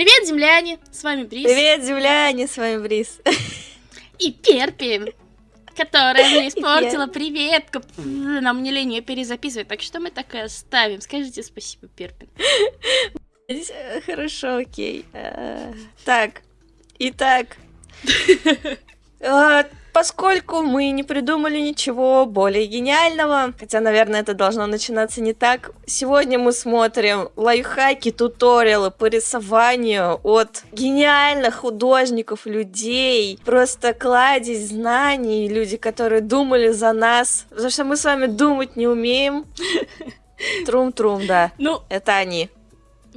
Привет, земляне! С вами Брис. Привет, земляне! С вами Брис. И Перпи, которая мне испортила приветку. Нам не лень ее перезаписывать, так что мы так и оставим. Скажите спасибо, Перпин. Хорошо, окей. Э, так, итак, э, Поскольку мы не придумали ничего более гениального, хотя, наверное, это должно начинаться не так, сегодня мы смотрим лайфхаки, туториалы по рисованию от гениальных художников, людей, просто кладезь знаний, люди, которые думали за нас, потому что мы с вами думать не умеем. Трум-трум, да. Ну, это они.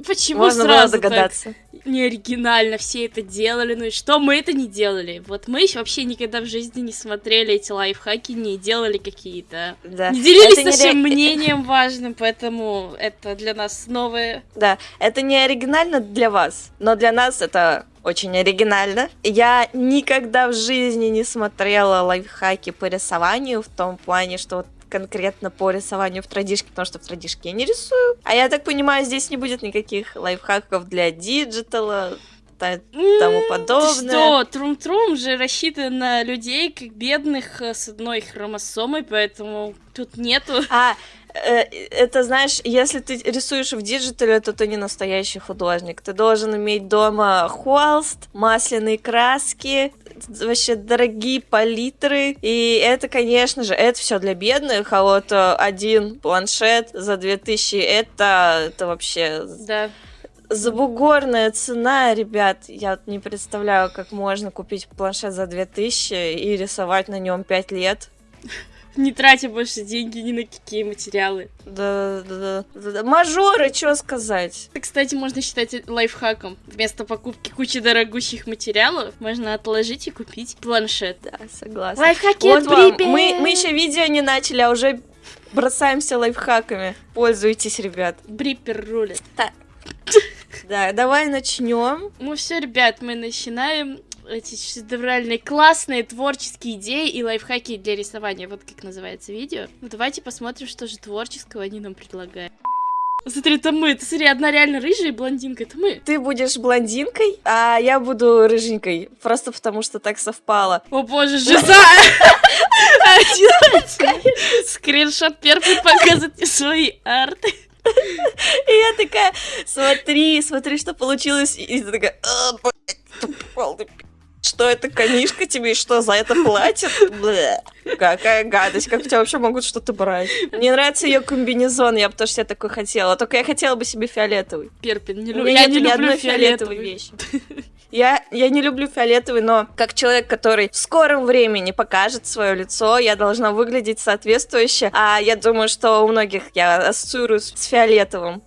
Почему Можно сразу догадаться. Так? не оригинально, все это делали, ну и что мы это не делали? Вот мы вообще никогда в жизни не смотрели эти лайфхаки, не делали какие-то, да. не делились это нашим не... мнением важным, поэтому это для нас новое. Да, это не оригинально для вас, но для нас это очень оригинально. Я никогда в жизни не смотрела лайфхаки по рисованию в том плане, что вот конкретно по рисованию в традишке, потому что в традишке я не рисую. А я так понимаю, здесь не будет никаких лайфхаков для диджитала, тому подобное. Что, Troom Troom же рассчитан на людей, как бедных, э, с одной хромосомой, поэтому тут нету... А, э, это знаешь, если ты рисуешь в диджитале, то ты не настоящий художник. Ты должен иметь дома холст, масляные краски, вообще дорогие палитры. И это, конечно же, это все для бедных, а вот э, один планшет за 2000 это, это вообще... Да. Забугорная цена, ребят, я не представляю, как можно купить планшет за 2000 и рисовать на нем 5 лет не тратя больше деньги ни на какие материалы. Да, да, да. да. Мажоры, что сказать? Это, кстати, можно считать лайфхаком. Вместо покупки кучи дорогущих материалов можно отложить и купить планшет. Да, согласна. Лайфхаки вот вам. Мы, мы еще видео не начали, а уже бросаемся лайфхаками. Пользуйтесь, ребят. Бриппер рулит. Так. Да, давай начнем. Ну все, ребят, мы начинаем эти шедевральные, классные творческие идеи и лайфхаки для рисования. Вот как называется видео. Ну давайте посмотрим, что же творческого они нам предлагают. Смотри, это мы. Ты смотри, одна реально рыжая и блондинка. Это мы. Ты будешь блондинкой, а я буду рыженькой. Просто потому, что так совпало. О боже, жиза! Скриншот первый показывает свои арты. И я такая, смотри, смотри, что получилось. И ты такая, что это конишка тебе и что за это платит? Блэ. Какая гадость, как у тебя вообще могут что-то брать? Мне нравится ее комбинезон, я бы тоже себе такой хотела. Только я хотела бы себе фиолетовый. Перпин, не люблю. Я не люблю фиолетовой вещи. Я, я не люблю фиолетовый, но как человек, который в скором времени покажет свое лицо, я должна выглядеть соответствующе. А я думаю, что у многих я ассоциируюсь с фиолетовым.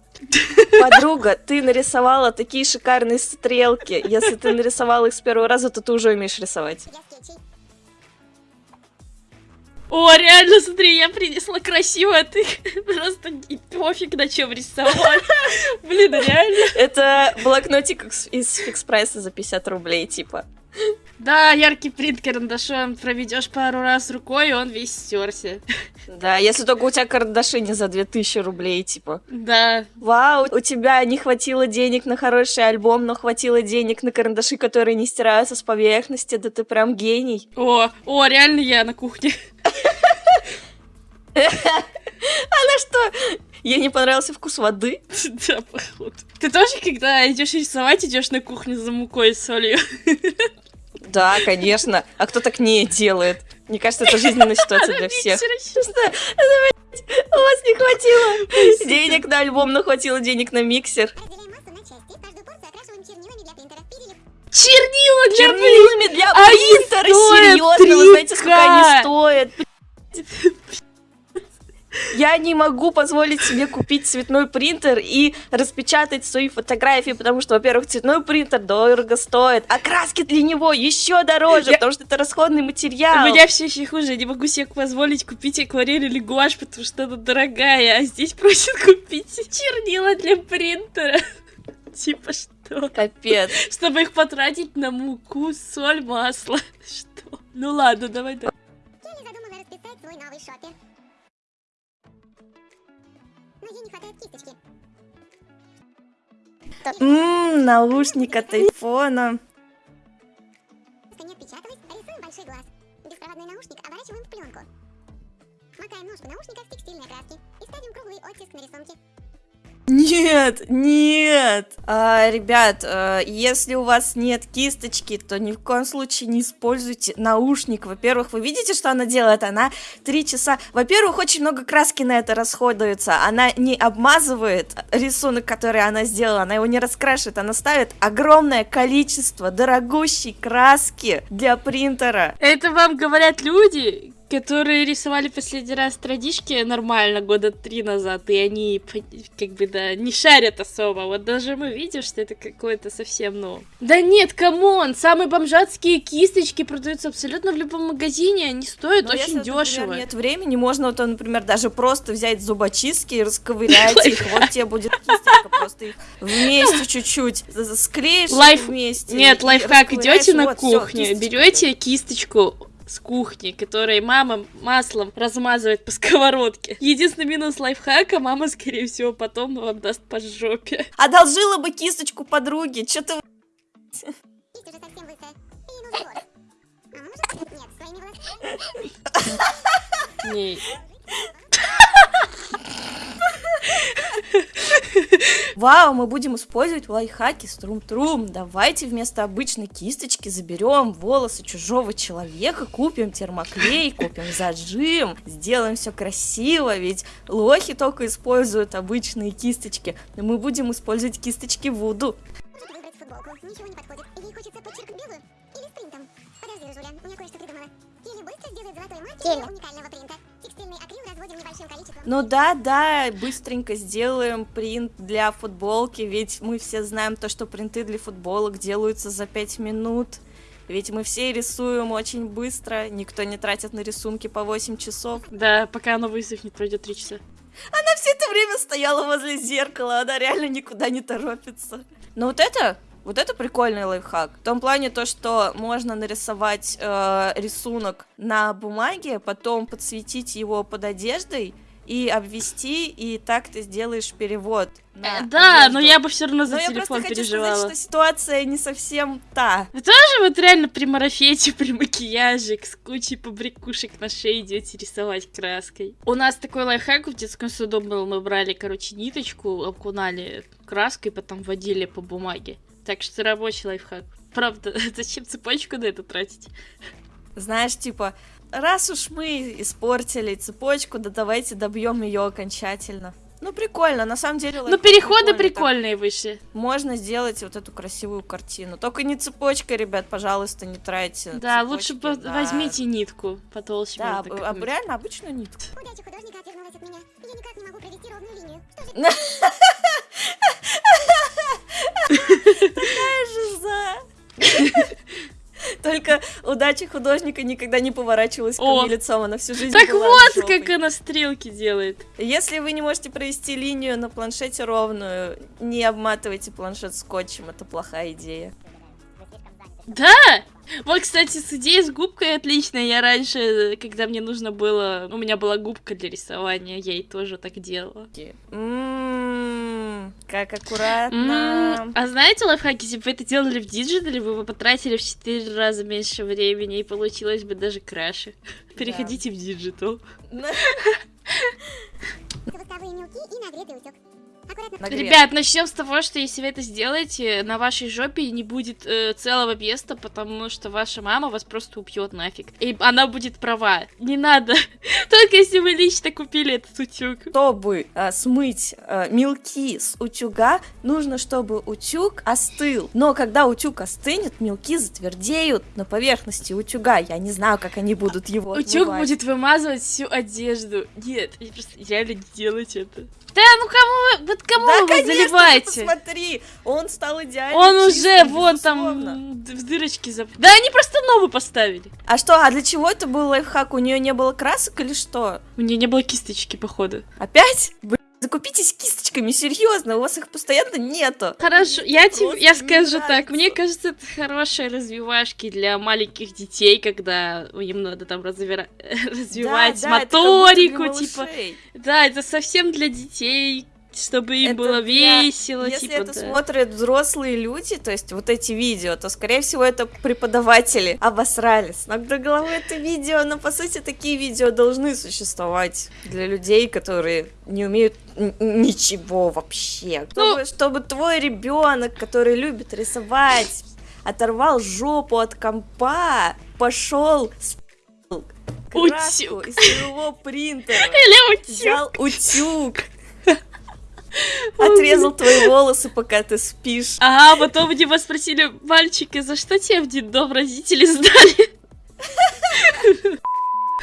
Подруга, ты нарисовала такие шикарные стрелки. Если ты нарисовала их с первого раза, то ты уже умеешь рисовать. О, реально, смотри, я принесла красиво, а ты просто и пофиг на чем рисовать. Блин, реально. Это блокнотик из фикс прайса за 50 рублей, типа. Да, яркий принт карандашом проведешь пару раз рукой, и он весь стерся. Да, если только у тебя карандаши не за 2000 рублей, типа. Да. Вау, у тебя не хватило денег на хороший альбом, но хватило денег на карандаши, которые не стираются с поверхности, да ты прям гений. О, о, реально я на кухне. Она что? Ей не понравился вкус воды? Да, походу. Ты тоже, когда идешь рисовать, идешь на кухню за мукой и солью? Да, конечно. А кто так не делает? Мне кажется, это жизненная ситуация для всех. У вас не хватило денег на альбом, но хватило денег на миксер. Чернила для Чернилами для а принтера, серьезно, вы знаете, сколько они стоят? Я не могу позволить себе купить цветной принтер и распечатать свои фотографии, потому что, во-первых, цветной принтер дорого стоит, а краски для него еще дороже, я... потому что это расходный материал. У меня все еще хуже, я не могу себе позволить купить акварель или гуашь, потому что она дорогая, а здесь просят купить чернила для принтера. Типа что? Капец. Чтобы их потратить на муку, соль, масло. Что? Ну ладно, давай давай. Келли задумала расписать свой новый шопер. Но ей не хватает кисточки. Ммм, наушник от айфона. Не отпечатывать, рисуем большой глаз. Беспроводной наушник оборачиваем в пленку. Макаем ножку наушника в текстильной краски и ставим круглый оттиск на рисунке. Нет, нет. А, ребят, а, если у вас нет кисточки, то ни в коем случае не используйте наушник. Во-первых, вы видите, что она делает? Она три часа... Во-первых, очень много краски на это расходуется. Она не обмазывает рисунок, который она сделала, она его не раскрашивает. Она ставит огромное количество дорогущей краски для принтера. Это вам говорят люди, которые рисовали последний раз традишки нормально года три назад, и они как бы, да, не шарят особо. Вот даже мы видим, что это какое-то совсем, ну... Да нет, come on! Самые бомжатские кисточки продаются абсолютно в любом магазине, они стоят Но очень если, дешево. Например, нет времени, можно, вот, например, даже просто взять зубочистки и расковырять их, вот тебе будет кисточка, просто их вместе чуть-чуть склеишь Лайф... вместе. Нет, лайфхак, идете на кухню, берете кисточку, с кухни, которой мама маслом размазывает по сковородке. Единственный минус лайфхака, мама, скорее всего, потом вам даст по жопе. Одолжила бы кисточку подруги, что ты... Не. Вау, мы будем использовать лайфхаки струм-трум. Давайте вместо обычной кисточки заберем волосы чужого человека, купим термоклей, купим зажим, сделаем все красиво, ведь лохи только используют обычные кисточки. Но мы будем использовать кисточки Вуду. Ничего не подходит. Ей хочется подчеркнуть белую или с принтом. Подожди, Жуля, у меня кое-что придумала. Или быстро сделать золотой матч уникального Ну да, да, быстренько сделаем принт для футболки, ведь мы все знаем то, что принты для футболок делаются за 5 минут. Ведь мы все рисуем очень быстро, никто не тратит на рисунки по 8 часов. Да, пока оно высохнет, пройдет 3 часа. Она все это время стояла возле зеркала, она реально никуда не торопится. Но вот это вот это прикольный лайфхак. В том плане то, что можно нарисовать э, рисунок на бумаге, потом подсветить его под одеждой и обвести, и так ты сделаешь перевод. На да, одежду. но я бы все равно за но телефон я переживала. Сказать, что ситуация не совсем та. Вы тоже вот реально при марафете, при макияже, с кучей побрякушек на шее идете рисовать краской. У нас такой лайфхак в детском саду был, мы брали, короче, ниточку, окунали краской, потом водили по бумаге. Так что рабочий лайфхак. Правда, зачем цепочку на это тратить? Знаешь, типа, раз уж мы испортили цепочку, да давайте добьем ее окончательно. Ну, прикольно, на самом деле. Ну, переходы прикольные так. вышли. Можно сделать вот эту красивую картину. Только не цепочка, ребят, пожалуйста, не тратьте. Да, цепочки, лучше да. возьмите нитку потолще. Да, об, об, реально обычную нитку. Удача художника отвернулась от меня. Я никак не могу провести ровную линию. Такая же за. Только удача художника никогда не поворачивалась ко О, мне лицом, она всю жизнь Так вот, как она стрелки делает. Если вы не можете провести линию на планшете ровную, не обматывайте планшет скотчем, это плохая идея. Да! Вот, кстати, с идеей с губкой отличная. Я раньше, когда мне нужно было... У меня была губка для рисования, я ей тоже так делала. Ммм, как аккуратно. А знаете, лайфхаки, если бы вы это делали в диджитале, вы бы потратили в 4 раза меньше времени, и получилось бы даже краше. Переходите в диджитал. Восковые мелки и нагретый утюг. Ребят, начнем с того, что если вы это сделаете, на вашей жопе не будет э, целого места, потому что ваша мама вас просто убьет нафиг. И она будет права. Не надо. Только если вы лично купили этот утюг. Чтобы э, смыть э, мелки с утюга, нужно, чтобы утюг остыл. Но когда утюг остынет, мелки затвердеют на поверхности утюга. Я не знаю, как они будут его Утюг отмывать. будет вымазывать всю одежду. Нет, просто реально не делайте это. Да ну кому вы, вот кому да, вы конечно, заливаете? посмотри, он стал идеально Он чистым, уже вон там в дырочки зап... Да они просто новый поставили. А что, а для чего это был лайфхак? У нее не было красок или что? У нее не было кисточки, походу. Опять? Закупитесь кисточками, серьезно, у вас их постоянно нету. Хорошо, я тебе, я скажу так, мне кажется, это хорошие развивашки для маленьких детей, когда им надо там развира... развивать да, да, моторику, типа. Да, это совсем для детей, чтобы им это было весело. Если типа, это да. смотрят взрослые люди, то есть вот эти видео, то, скорее всего, это преподаватели обосрались. Но до головы это видео, но, по сути, такие видео должны существовать для людей, которые не умеют ничего вообще. Чтобы, ну... чтобы твой ребенок, который любит рисовать, оторвал жопу от компа, пошел краску из своего принтера. Или утюг. Взял утюг. Отрезал твои волосы, пока ты спишь. А потом меня спросили, мальчики, за что тебе в детдом родители сдали?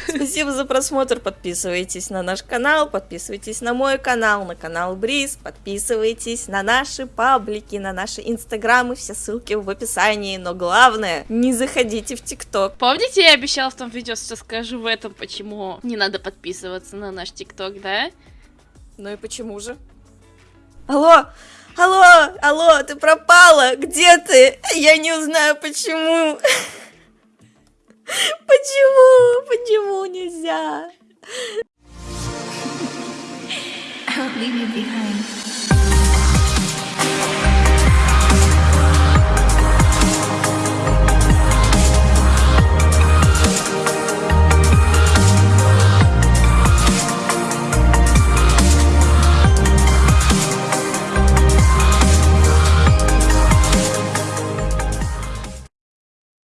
Спасибо за просмотр, подписывайтесь на наш канал, подписывайтесь на мой канал, на канал Бриз, подписывайтесь на наши паблики, на наши инстаграмы, все ссылки в описании, но главное, не заходите в тикток. Помните, я обещала в том видео, что скажу в этом, почему не надо подписываться на наш тикток, да? Ну и почему же? Алло, алло, алло, ты пропала, где ты? Я не узнаю почему. Почему? Почему нельзя? Leave me behind.